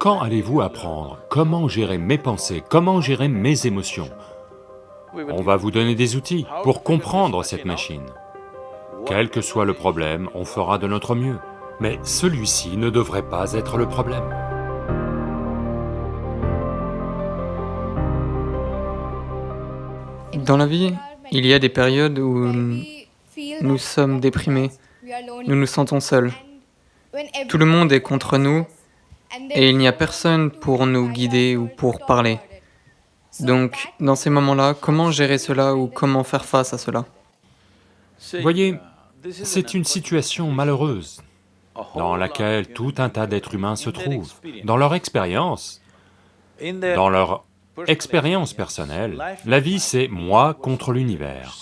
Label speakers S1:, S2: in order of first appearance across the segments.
S1: Quand allez-vous apprendre? Comment gérer mes pensées, comment gérer mes émotions? On va vous donner des outils pour comprendre cette machine. Quel que soit le problème, on fera de notre mieux. Mais celui-ci ne devrait pas être le problème.
S2: Dans la vie, il y a des périodes où nous sommes déprimés, nous nous sentons seuls. Tout le monde est contre nous et il n'y a personne pour nous guider ou pour parler. Donc, dans ces moments-là, comment gérer cela ou comment faire face à cela?
S1: Voyez, c'est une situation malheureuse dans laquelle tout un tas d'êtres humains se trouvent. Dans leur expérience, dans leur expérience personnelle, la vie c'est moi contre l'univers.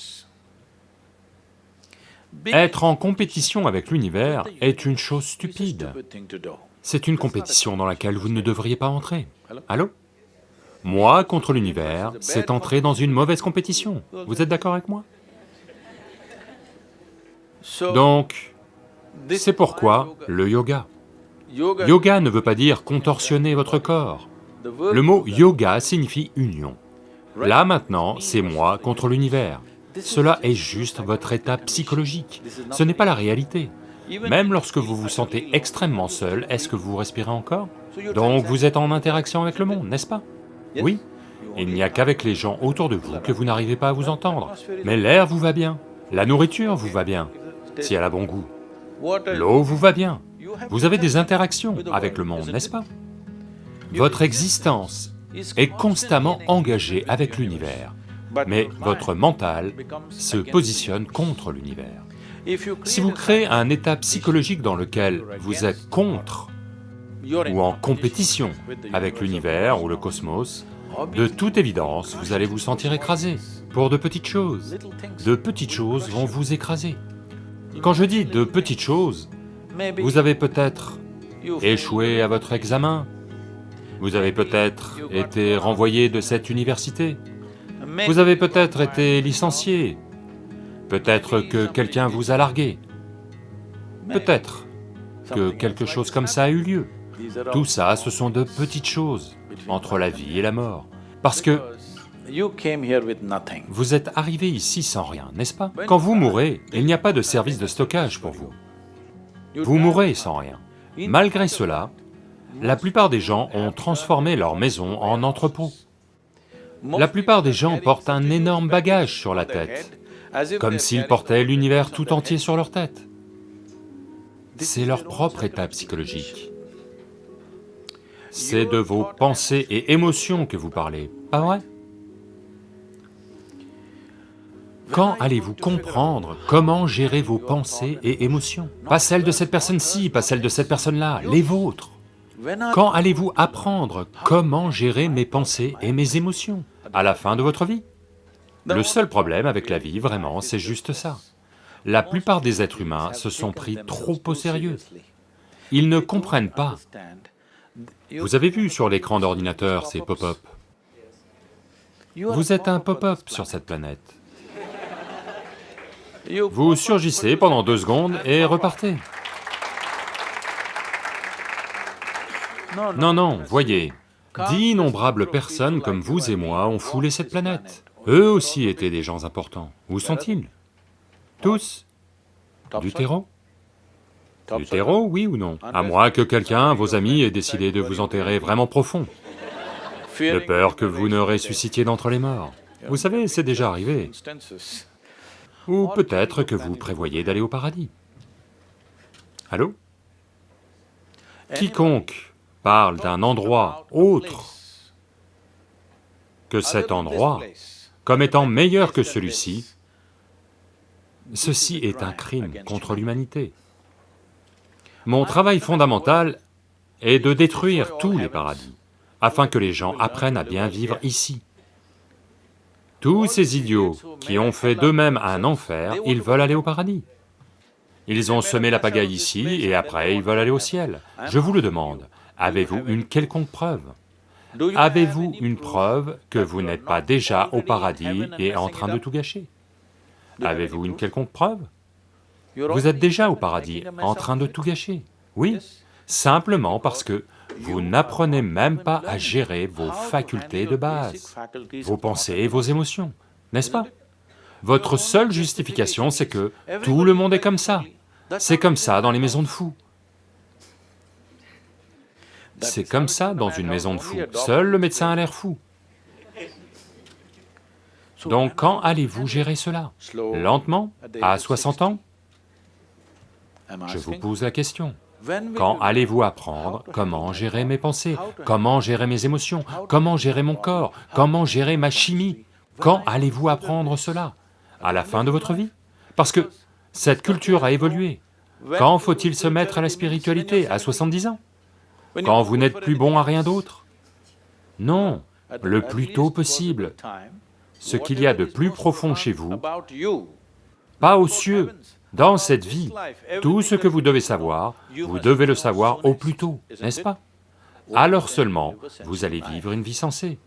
S1: Être en compétition avec l'univers est une chose stupide. C'est une compétition dans laquelle vous ne devriez pas entrer. Allô Moi contre l'univers, c'est entrer dans une mauvaise compétition. Vous êtes d'accord avec moi Donc, c'est pourquoi le yoga. Yoga ne veut pas dire contorsionner votre corps. Le mot yoga signifie union. Là maintenant, c'est moi contre l'univers. Cela est juste votre état psychologique, ce n'est pas la réalité. Même lorsque vous vous sentez extrêmement seul, est-ce que vous respirez encore? Donc vous êtes en interaction avec le monde, n'est-ce pas? Oui. Il n'y a qu'avec les gens autour de vous que vous n'arrivez pas à vous entendre. Mais l'air vous va bien, la nourriture vous va bien, si elle a bon goût. L'eau vous va bien, vous avez des interactions avec le monde, n'est-ce pas? Votre existence est constamment engagée avec l'univers, mais votre mental se positionne contre l'univers. Si vous créez un état psychologique dans lequel vous êtes contre ou en compétition avec l'univers ou le cosmos, de toute évidence, vous allez vous sentir écrasé pour de petites choses. De petites choses vont vous écraser. Quand je dis de petites choses, vous avez peut-être échoué à votre examen, vous avez peut-être été renvoyé de cette université, vous avez peut-être été licencié, peut-être que quelqu'un vous a largué, peut-être que quelque chose comme ça a eu lieu. Tout ça, ce sont de petites choses entre la vie et la mort, parce que vous êtes arrivé ici sans rien, n'est-ce pas? Quand vous mourrez, il n'y a pas de service de stockage pour vous. Vous mourrez sans rien. Malgré cela, la plupart des gens ont transformé leur maison en entrepôt. La plupart des gens portent un énorme bagage sur la tête, comme s'ils portaient l'univers tout entier sur leur tête. C'est leur propre état psychologique. C'est de vos pensées et émotions que vous parlez, pas vrai? Quand allez-vous comprendre comment gérer vos pensées et émotions? Pas celles de cette personne-ci, pas celles de cette personne-là, les vôtres. Quand allez-vous apprendre comment gérer mes pensées et mes émotions? À la fin de votre vie? Le seul problème avec la vie, vraiment, c'est juste ça. La plupart des êtres humains se sont pris trop au sérieux. Ils ne comprennent pas. Vous avez vu sur l'écran d'ordinateur ces pop-up? Vous êtes un pop-up sur cette planète. Vous surgissez pendant deux secondes et repartez. Non, non, voyez, d'innombrables personnes comme vous et moi ont foulé cette planète. Eux aussi étaient des gens importants. Où sont-ils? Tous? Du terreau? Du terreau, oui ou non? À moins que quelqu'un, vos amis, ait décidé de vous enterrer vraiment profond. De peur que vous ne ressuscitiez d'entre les morts. Vous savez, c'est déjà arrivé. Ou peut-être que vous prévoyez d'aller au paradis. Allô? Quiconque parle d'un endroit autre que cet endroit, comme étant meilleur que celui-ci, ceci est un crime contre l'humanité. Mon travail fondamental est de détruire tous les paradis, afin que les gens apprennent à bien vivre ici. Tous ces idiots qui ont fait d'eux-mêmes un enfer, ils veulent aller au paradis. Ils ont semé la pagaille ici et après ils veulent aller au ciel. Je vous le demande, avez-vous une quelconque preuve? Avez-vous une preuve que vous n'êtes pas déjà au paradis et en train de tout gâcher? Avez-vous une quelconque preuve? Vous êtes déjà au paradis, en train de tout gâcher. Oui, simplement parce que vous n'apprenez même pas à gérer vos facultés de base, vos pensées et vos émotions, n'est-ce pas? Votre seule justification, c'est que tout le monde est comme ça. C'est comme ça dans les maisons de fous. C'est comme ça dans une maison de fous, seul le médecin a l'air fou. Donc quand allez-vous gérer cela? Lentement? À 60 ans? Je vous pose la question. Quand allez-vous apprendre comment gérer mes pensées, comment gérer mes émotions, comment gérer mon corps, comment gérer ma chimie? Quand allez-vous apprendre cela? À la fin de votre vie? Parce que cette culture a évolué. Quand faut-il se mettre à la spiritualité? À 70 ans? Quand vous n'êtes plus bon à rien d'autre. Non, le plus tôt possible. Ce qu'il y a de plus profond chez vous, pas aux cieux, dans cette vie, tout ce que vous devez savoir, vous devez le savoir au plus tôt, n'est-ce pas? Alors seulement, vous allez vivre une vie sensée.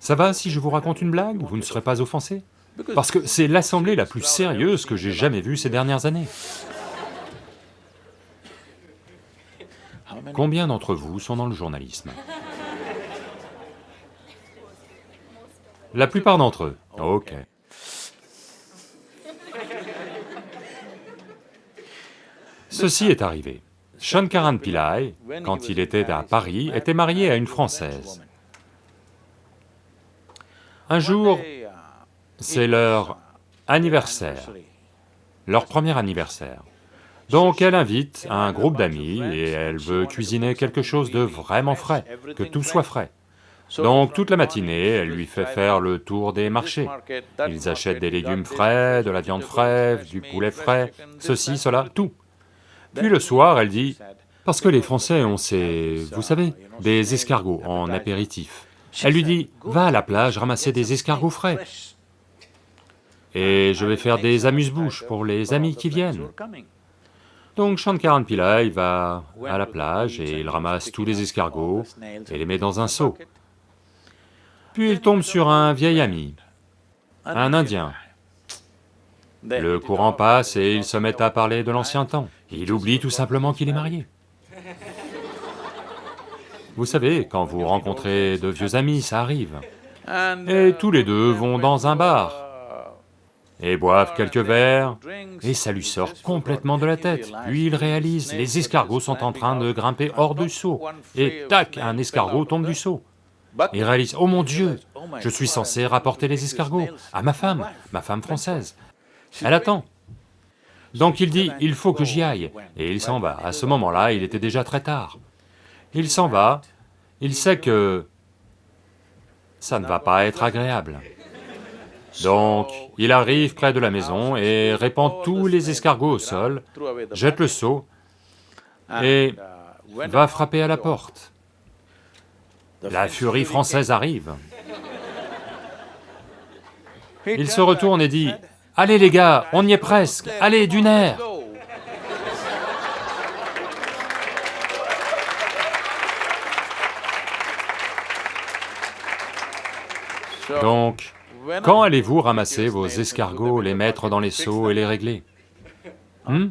S1: Ça va si je vous raconte une blague Vous ne serez pas offensé. Parce que c'est l'assemblée la plus sérieuse que j'ai jamais vue ces dernières années. Combien d'entre vous sont dans le journalisme? La plupart d'entre eux, ok. Ceci est arrivé. Shankaran Pillai, quand il était à Paris, était marié à une Française. Un jour, c'est leur anniversaire, leur premier anniversaire. Donc elle invite un groupe d'amis et elle veut cuisiner quelque chose de vraiment frais, que tout soit frais. Donc toute la matinée, elle lui fait faire le tour des marchés. Ils achètent des légumes frais, de la viande fraîche, du poulet frais, ceci, cela, tout. Puis le soir, elle dit, parce que les Français ont ces, vous savez, des escargots en apéritif. Elle lui dit, va à la plage ramasser des escargots frais. Et je vais faire des amuse-bouches pour les amis qui viennent. Donc Shankaran Pillai va à la plage et il ramasse tous les escargots et les met dans un seau. Puis il tombe sur un vieil ami, un Indien. Le courant passe et il se met à parler de l'ancien temps. Il oublie tout simplement qu'il est marié. Vous savez, quand vous rencontrez de vieux amis, ça arrive. Et tous les deux vont dans un bar, et boivent quelques verres, et ça lui sort complètement de la tête. Puis il réalise, les escargots sont en train de grimper hors du seau, et tac, un escargot tombe du seau. Il réalise, oh mon Dieu, je suis censé rapporter les escargots à ma femme, ma femme française. Elle attend. Donc il dit, il faut que j'y aille, et il s'en va. À ce moment-là, il était déjà très tard. Il s'en va, il sait que ça ne va pas être agréable. Donc, il arrive près de la maison et répand tous les escargots au sol, jette le seau et va frapper à la porte. La furie française arrive. Il se retourne et dit, « Allez les gars, on y est presque, allez, d'une air !» Donc, quand allez-vous ramasser vos escargots, les mettre dans les seaux et les régler? Hmm?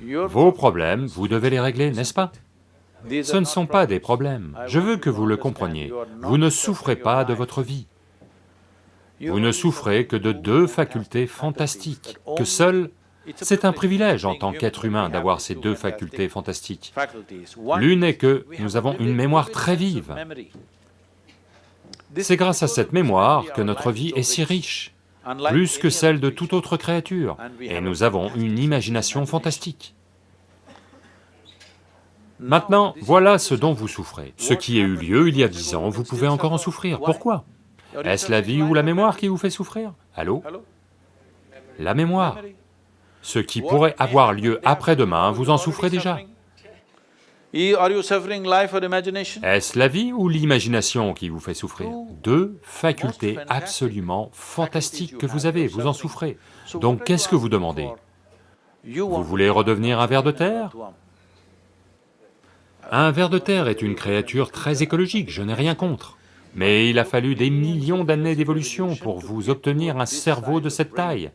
S1: Vos problèmes, vous devez les régler, n'est-ce pas? Ce ne sont pas des problèmes, je veux que vous le compreniez, vous ne souffrez pas de votre vie. Vous ne souffrez que de deux facultés fantastiques, que seul... C'est un privilège en tant qu'être humain d'avoir ces deux facultés fantastiques. L'une est que nous avons une mémoire très vive, c'est grâce à cette mémoire que notre vie est si riche, plus que celle de toute autre créature, et nous avons une imagination fantastique. Maintenant, voilà ce dont vous souffrez. Ce qui a eu lieu il y a dix ans, vous pouvez encore en souffrir. Pourquoi? Est-ce la vie ou la mémoire qui vous fait souffrir? Allô? La mémoire. Ce qui pourrait avoir lieu après-demain, vous en souffrez déjà. Est-ce la vie ou l'imagination qui vous fait souffrir? Deux facultés absolument fantastiques que vous avez, vous en souffrez. Donc qu'est-ce que vous demandez? Vous voulez redevenir un ver de terre? Un ver de terre est une créature très écologique, je n'ai rien contre. Mais il a fallu des millions d'années d'évolution pour vous obtenir un cerveau de cette taille.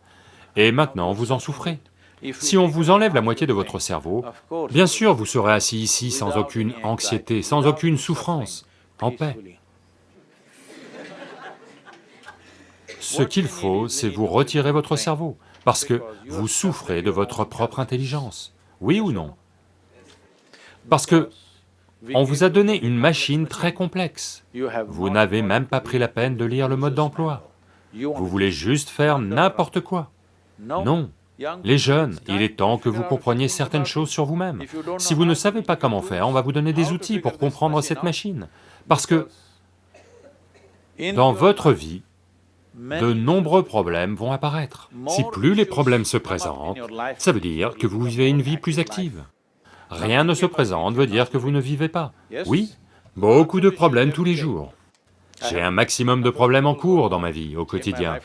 S1: Et maintenant, vous en souffrez. Si on vous enlève la moitié de votre cerveau, bien sûr vous serez assis ici sans aucune anxiété, sans aucune souffrance, en paix. Ce qu'il faut, c'est vous retirer votre cerveau, parce que vous souffrez de votre propre intelligence, oui ou non? Parce que on vous a donné une machine très complexe, vous n'avez même pas pris la peine de lire le mode d'emploi, vous voulez juste faire n'importe quoi. Non, les jeunes, il est temps que vous compreniez certaines choses sur vous-même. Si vous ne savez pas comment faire, on va vous donner des outils pour comprendre cette machine. Parce que dans votre vie, de nombreux problèmes vont apparaître. Si plus les problèmes se présentent, ça veut dire que vous vivez une vie plus active. Rien ne se présente veut dire que vous ne vivez pas. Oui, beaucoup de problèmes tous les jours. J'ai un maximum de problèmes en cours dans ma vie, au quotidien.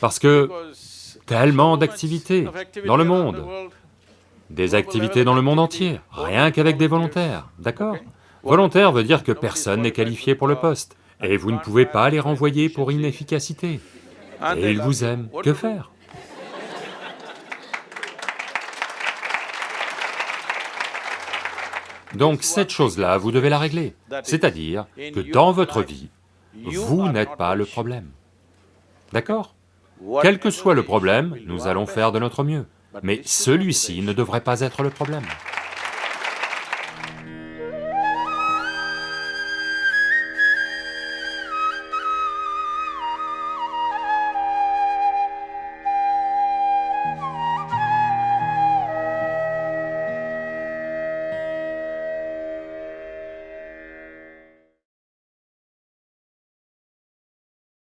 S1: Parce que tellement d'activités dans le monde, des activités dans le monde entier, rien qu'avec des volontaires, d'accord? Volontaire veut dire que personne n'est qualifié pour le poste, et vous ne pouvez pas les renvoyer pour inefficacité. Et ils vous aiment, que faire? Donc cette chose-là, vous devez la régler, c'est-à-dire que dans votre vie, vous n'êtes pas le problème. D'accord? Quel que soit le problème, nous allons faire de notre mieux, mais celui-ci ne devrait pas être le problème.